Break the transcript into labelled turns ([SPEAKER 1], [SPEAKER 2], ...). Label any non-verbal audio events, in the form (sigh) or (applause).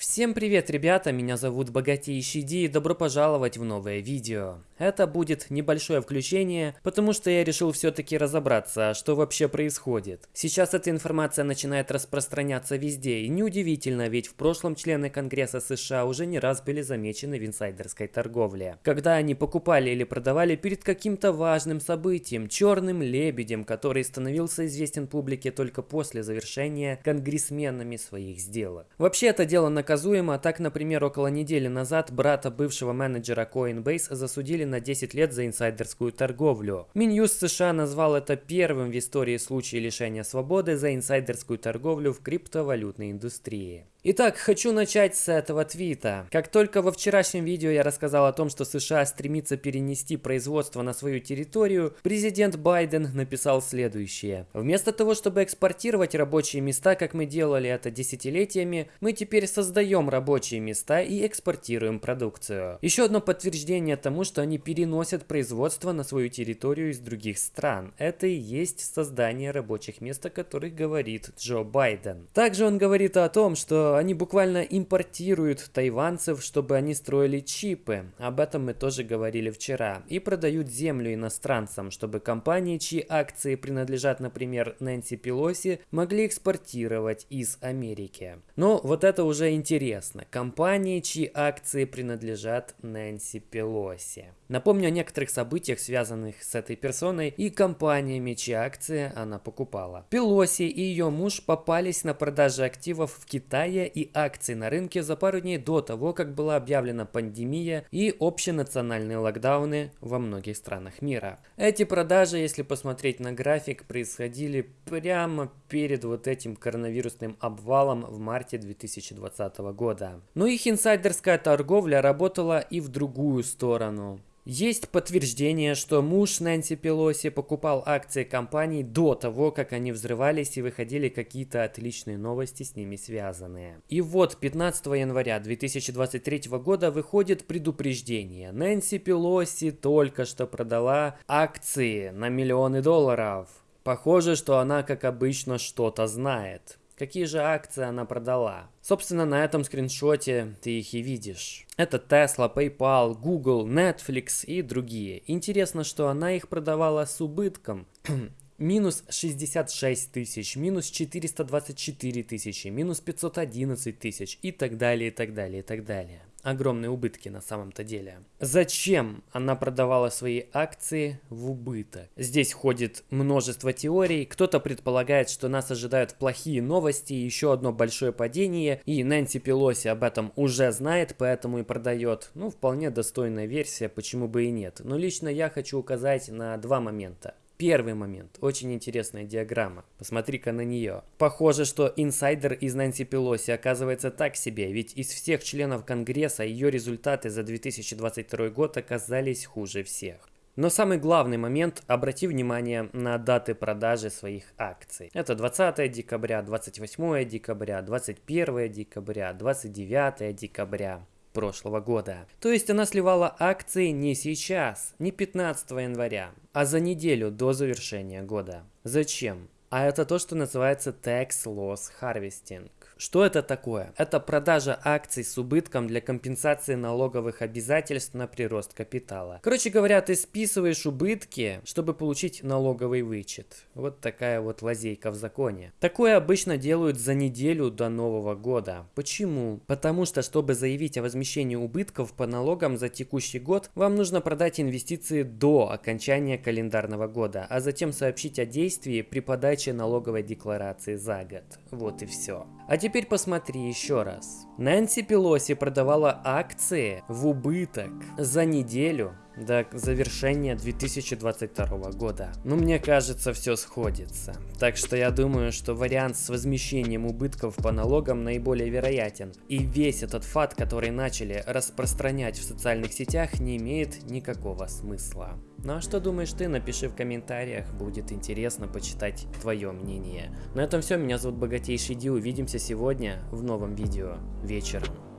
[SPEAKER 1] Всем привет, ребята, меня зовут Богатейший Ди и добро пожаловать в новое видео. Это будет небольшое включение, потому что я решил все-таки разобраться, что вообще происходит. Сейчас эта информация начинает распространяться везде, и неудивительно, ведь в прошлом члены Конгресса США уже не раз были замечены в инсайдерской торговле. Когда они покупали или продавали перед каким-то важным событием, черным лебедем, который становился известен публике только после завершения конгрессменами своих сделок. Вообще это дело на наказуемо. Так, например, около недели назад брата бывшего менеджера Coinbase засудили на 10 лет за инсайдерскую торговлю. Минюст США назвал это первым в истории случаем лишения свободы за инсайдерскую торговлю в криптовалютной индустрии. Итак, хочу начать с этого твита. Как только во вчерашнем видео я рассказал о том, что США стремится перенести производство на свою территорию, президент Байден написал следующее. Вместо того, чтобы экспортировать рабочие места, как мы делали это десятилетиями, мы теперь создаем рабочие места и экспортируем продукцию. Еще одно подтверждение тому, что они переносят производство на свою территорию из других стран. Это и есть создание рабочих мест, о которых говорит Джо Байден. Также он говорит о том, что они буквально импортируют тайванцев, чтобы они строили чипы. Об этом мы тоже говорили вчера. И продают землю иностранцам, чтобы компании, чьи акции принадлежат, например, Нэнси Пелоси, могли экспортировать из Америки. Но вот это уже интересно. Компании, чьи акции принадлежат Нэнси Пелоси. Напомню о некоторых событиях, связанных с этой персоной и компаниями, чьи акции она покупала. Пелоси и ее муж попались на продаже активов в Китае Китая и акций на рынке за пару дней до того, как была объявлена пандемия и общенациональные локдауны во многих странах мира. Эти продажи, если посмотреть на график, происходили прямо перед вот этим коронавирусным обвалом в марте 2020 года. Но их инсайдерская торговля работала и в другую сторону. Есть подтверждение, что муж Нэнси Пелоси покупал акции компаний до того, как они взрывались и выходили какие-то отличные новости с ними связанные. И вот 15 января 2023 года выходит предупреждение. Нэнси Пелоси только что продала акции на миллионы долларов. Похоже, что она, как обычно, что-то знает. Какие же акции она продала? Собственно, на этом скриншоте ты их и видишь. Это Tesla, PayPal, Google, Netflix и другие. Интересно, что она их продавала с убытком. (clears throat) минус 66 тысяч, минус 424 тысячи, минус 511 тысяч и так далее, и так далее, и так далее огромные убытки на самом-то деле. Зачем она продавала свои акции в убыток? Здесь ходит множество теорий. Кто-то предполагает, что нас ожидают плохие новости, еще одно большое падение, и Нэнси Пелоси об этом уже знает, поэтому и продает. Ну, вполне достойная версия, почему бы и нет. Но лично я хочу указать на два момента. Первый момент. Очень интересная диаграмма. Посмотри-ка на нее. Похоже, что инсайдер из Нэнси Пелоси оказывается так себе, ведь из всех членов Конгресса ее результаты за 2022 год оказались хуже всех. Но самый главный момент – обрати внимание на даты продажи своих акций. Это 20 декабря, 28 декабря, 21 декабря, 29 декабря прошлого года. То есть она сливала акции не сейчас, не 15 января, а за неделю до завершения года. Зачем? А это то, что называется Tax Loss Harvesting. Что это такое? Это продажа акций с убытком для компенсации налоговых обязательств на прирост капитала. Короче говоря, ты списываешь убытки, чтобы получить налоговый вычет. Вот такая вот лазейка в законе. Такое обычно делают за неделю до Нового года. Почему? Потому что, чтобы заявить о возмещении убытков по налогам за текущий год, вам нужно продать инвестиции до окончания календарного года, а затем сообщить о действии при подаче налоговой декларации за год. Вот и все. А теперь посмотри еще раз. Нэнси Пелоси продавала акции в убыток за неделю до завершения 2022 года. Ну, мне кажется, все сходится. Так что я думаю, что вариант с возмещением убытков по налогам наиболее вероятен. И весь этот факт, который начали распространять в социальных сетях, не имеет никакого смысла. Ну а что думаешь ты? Напиши в комментариях, будет интересно почитать твое мнение. На этом все, меня зовут Богатейший Ди, увидимся сегодня в новом видео вечером.